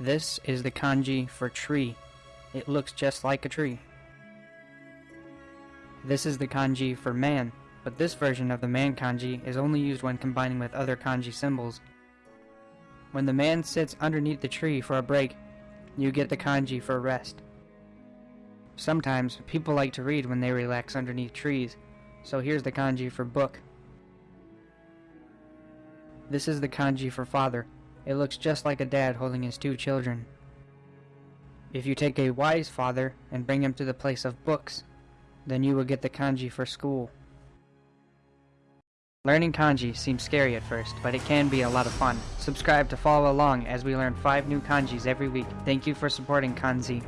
This is the kanji for tree. It looks just like a tree. This is the kanji for man, but this version of the man kanji is only used when combining with other kanji symbols. When the man sits underneath the tree for a break, you get the kanji for rest. Sometimes people like to read when they relax underneath trees, so here's the kanji for book. This is the kanji for father. It looks just like a dad holding his two children. If you take a wise father and bring him to the place of books, then you will get the kanji for school. Learning kanji seems scary at first, but it can be a lot of fun. Subscribe to follow along as we learn 5 new kanjis every week. Thank you for supporting Kanzi.